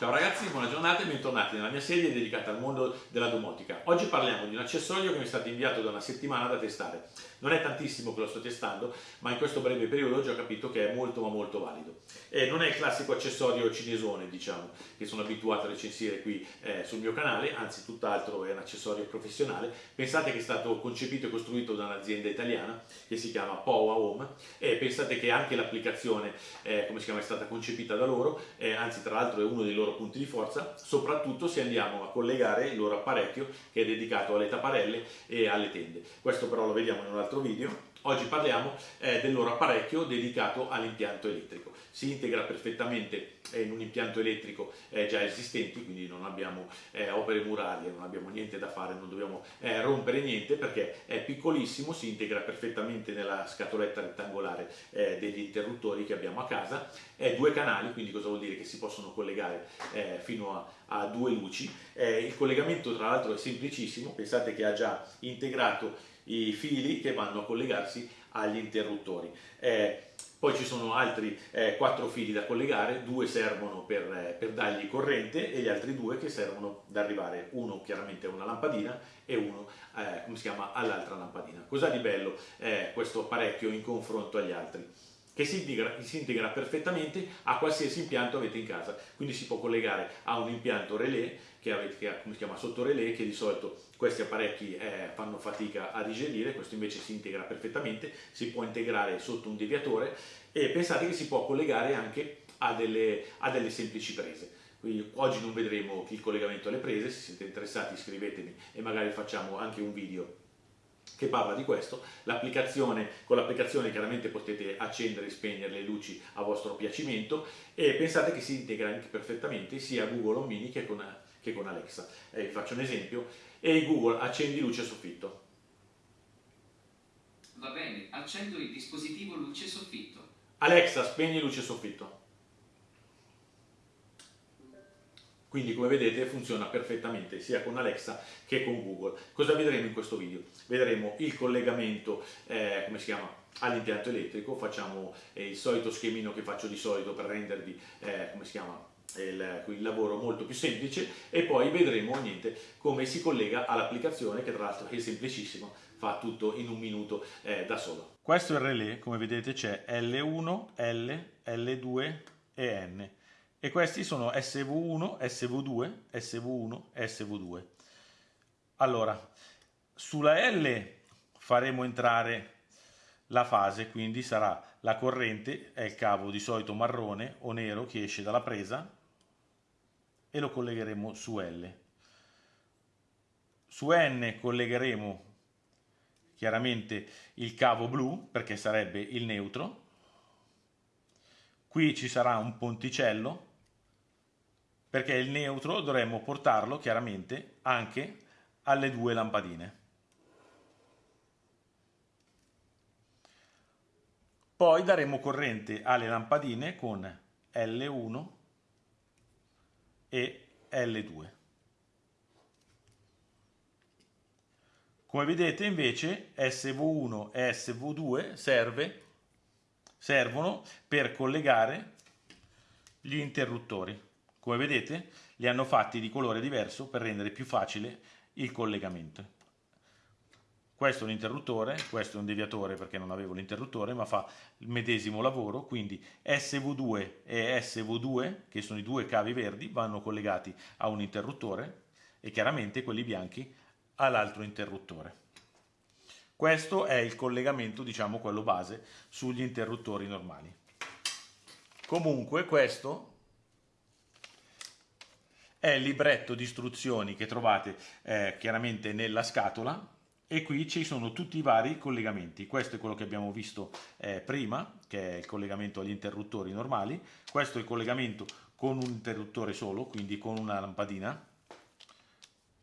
Ciao ragazzi, buona giornata e bentornati nella mia serie dedicata al mondo della domotica. Oggi parliamo di un accessorio che mi è stato inviato da una settimana da testare. Non è tantissimo che lo sto testando, ma in questo breve periodo ho già capito che è molto ma molto valido. E non è il classico accessorio cinesone, diciamo, che sono abituato a recensire qui eh, sul mio canale, anzi tutt'altro è un accessorio professionale. Pensate che è stato concepito e costruito da un'azienda italiana che si chiama Powa Home e pensate che anche l'applicazione, eh, come si chiama, è stata concepita da loro, eh, anzi tra l'altro è uno dei loro loro punti di forza, soprattutto se andiamo a collegare il loro apparecchio che è dedicato alle tapparelle e alle tende. Questo però lo vediamo in un altro video. Oggi parliamo eh, del loro apparecchio dedicato all'impianto elettrico. Si integra perfettamente in un impianto elettrico eh, già esistente, quindi non abbiamo eh, opere murarie, non abbiamo niente da fare, non dobbiamo eh, rompere niente perché è piccolissimo, si integra perfettamente nella scatoletta rettangolare degli interruttori che abbiamo a casa. È due canali, quindi cosa vuol dire? Che si possono collegare fino a, a, due luci. il collegamento tra l'altro è semplicissimo, pensate che ha già integrato i fili che vanno a collegarsi agli interruttori. Eh, poi ci sono altri eh, quattro fili da collegare, due servono per, eh, per, dargli corrente e gli altri due che servono ad arrivare, uno chiaramente a una lampadina e uno eh, all'altra lampadina. Cos'ha di bello eh, questo apparecchio in confronto agli altri? Che si integra, si integra, perfettamente a qualsiasi impianto avete in casa, quindi si può collegare a un impianto relè che, avete, che come si chiama sotto relè, che di solito questi apparecchi eh, fanno fatica a digerire, questo invece si integra perfettamente, si può integrare sotto un deviatore e pensate che si può collegare anche a delle, a delle semplici prese. Quindi oggi non vedremo il collegamento alle prese, se siete interessati iscrivetemi e magari facciamo anche un video che parla di questo, l'applicazione, con l'applicazione chiaramente potete accendere e spegnere le luci a vostro piacimento e pensate che si integra anche perfettamente sia Google Home Mini che con, che con Alexa. Eh, vi faccio un esempio, e Google accendi luce soffitto. Va bene, accendo il dispositivo luce soffitto. Alexa, spegni luce soffitto. Quindi come vedete funziona perfettamente sia con Alexa che con Google. Cosa vedremo in questo video? Vedremo il collegamento, eh, come si chiama, all'impianto elettrico, facciamo eh, il solito schemino che faccio di solito per rendervi, eh, come si chiama, il, il, lavoro molto più semplice e poi vedremo niente, come si collega all'applicazione che tra l'altro è semplicissimo, fa tutto in un minuto eh, da solo. Questo è il relè, come vedete c'è L1, L, L2 e N e questi sono SV1, SV2, SV1 e SV2. Allora, sulla L faremo entrare la fase, quindi sarà la corrente, è il cavo di solito marrone o nero che esce dalla presa e lo collegheremo su L. Su N collegheremo chiaramente il cavo blu perché sarebbe il neutro. Qui ci sarà un ponticello perché il neutro dovremmo portarlo chiaramente anche alle due lampadine. Poi daremo corrente alle lampadine con L1 e L2. Come vedete invece SV1 e SV2 serve, servono per collegare gli interruttori. Come vedete li hanno fatti di colore diverso per rendere più facile il collegamento. Questo è un interruttore, questo è un deviatore perché non avevo l'interruttore, ma fa il medesimo lavoro, quindi SV2 e SV2, che sono i due cavi verdi, vanno collegati a un interruttore e chiaramente quelli bianchi all'altro interruttore. Questo è il collegamento, diciamo, quello base sugli interruttori normali. Comunque questo è il libretto di istruzioni che trovate eh, chiaramente nella scatola e qui ci sono tutti i vari collegamenti. Questo è quello che abbiamo visto eh, prima, che è il collegamento agli interruttori normali. Questo è il collegamento con un interruttore solo, quindi con una lampadina.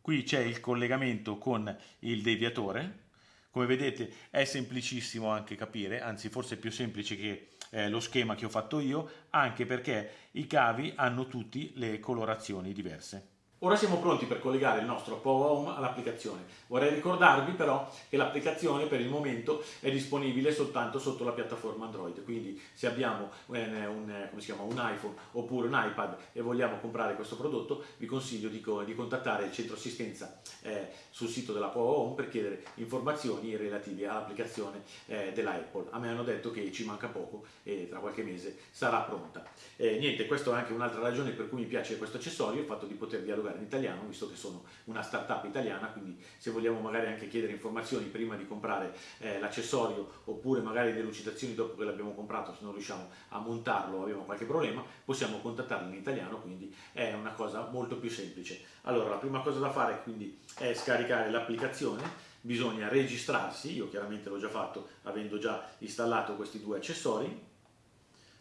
Qui c'è il collegamento con il deviatore. Come vedete è semplicissimo anche capire, anzi forse è più semplice che eh, lo schema che ho fatto io, anche perché i cavi hanno tutti le colorazioni diverse. Ora siamo pronti per collegare il nostro Power Home all'applicazione. Vorrei ricordarvi però che l'applicazione per il momento è disponibile soltanto sotto la piattaforma Android, quindi se abbiamo un, chiama, un iPhone oppure un iPad e vogliamo comprare questo prodotto vi consiglio di, di contattare il centro assistenza eh, sul sito della Power Home per chiedere informazioni relative all'applicazione eh, della. A me hanno detto che ci manca poco e tra qualche mese sarà pronta. Eh, niente, questa è anche un'altra ragione per cui mi piace questo accessorio, il fatto di poter dialogare in italiano, visto che sono una startup italiana, quindi se vogliamo magari anche chiedere informazioni prima di comprare eh, l'accessorio oppure magari delucidazioni dopo che l'abbiamo comprato, se non riusciamo a montarlo o abbiamo qualche problema, possiamo contattarlo in italiano, quindi è una cosa molto più semplice. Allora, la prima cosa da fare quindi è scaricare l'applicazione, bisogna registrarsi, io chiaramente l'ho già fatto avendo già installato questi due accessori,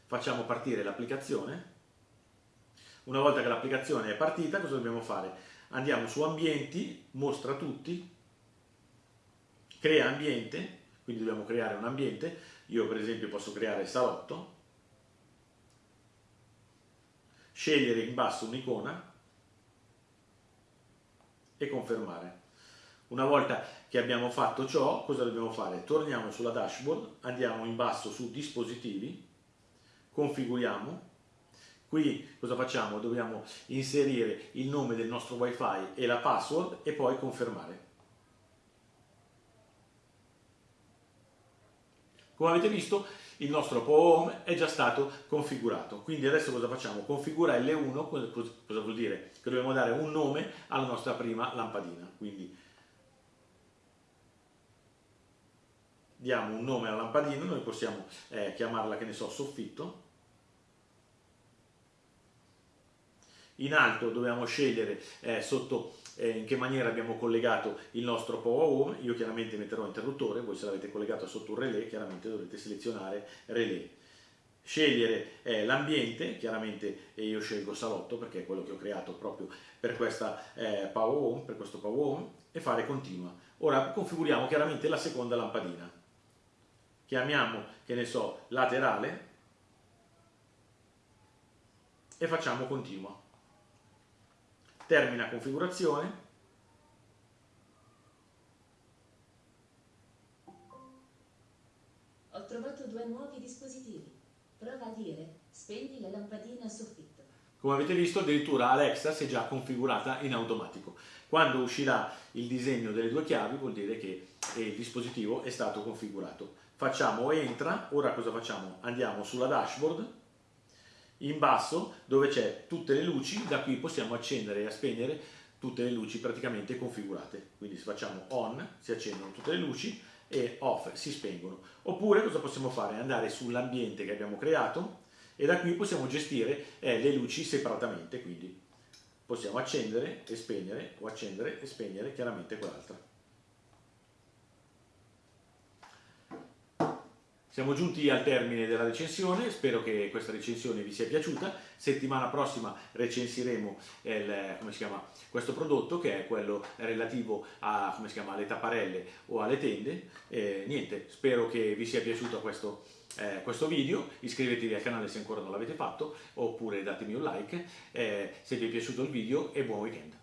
facciamo partire l'applicazione, una volta che l'applicazione è partita, cosa dobbiamo fare? Andiamo su ambienti, mostra tutti, crea ambiente, quindi dobbiamo creare un ambiente, io per esempio posso creare salotto, scegliere in basso un'icona e confermare. Una volta che abbiamo fatto ciò, cosa dobbiamo fare? Torniamo sulla dashboard, andiamo in basso su dispositivi, configuriamo, Qui cosa facciamo? Dobbiamo inserire il nome del nostro wifi e la password e poi confermare. Come avete visto il nostro Home è già stato configurato, quindi adesso cosa facciamo? Configura L1, cosa vuol dire? Che dobbiamo dare un nome alla nostra prima lampadina, quindi diamo un nome alla lampadina, noi possiamo eh, chiamarla che ne so soffitto, in alto dobbiamo scegliere eh, sotto eh, in che maniera abbiamo collegato il nostro Power Home, io chiaramente metterò interruttore, voi se l'avete collegato sotto un relay chiaramente dovrete selezionare relay. Scegliere eh, l'ambiente, chiaramente io scelgo salotto perché è quello che ho creato proprio per, questa, eh, Power Home, per questo Power Home e fare continua. Ora configuriamo chiaramente la seconda lampadina. Chiamiamo, che ne so, laterale e facciamo continua termina configurazione, Ho trovato due nuovi dispositivi. Prova a dire spegni la lampadina a soffitto. Come avete visto addirittura Alexa si è già configurata in automatico. Quando uscirà il disegno delle due chiavi vuol dire che il dispositivo è stato configurato. Facciamo entra, ora cosa facciamo? Andiamo sulla dashboard in basso dove c'è tutte le luci, da qui possiamo accendere e spegnere tutte le luci praticamente configurate. Quindi se facciamo on si accendono tutte le luci e off si spengono. Oppure cosa possiamo fare? Andare sull'ambiente che abbiamo creato e da qui possiamo gestire eh, le luci separatamente, quindi possiamo accendere e spegnere o accendere e spegnere chiaramente quell'altra. Siamo giunti al termine della recensione, spero che questa recensione vi sia piaciuta. Settimana prossima recensiremo il, chiama, questo prodotto che è quello relativo a, alle tapparelle o alle tende. Eh, niente, spero che vi sia piaciuto questo, eh, questo video, iscrivetevi al canale se ancora non l'avete fatto oppure datemi un like eh, se vi è piaciuto il video e buon weekend.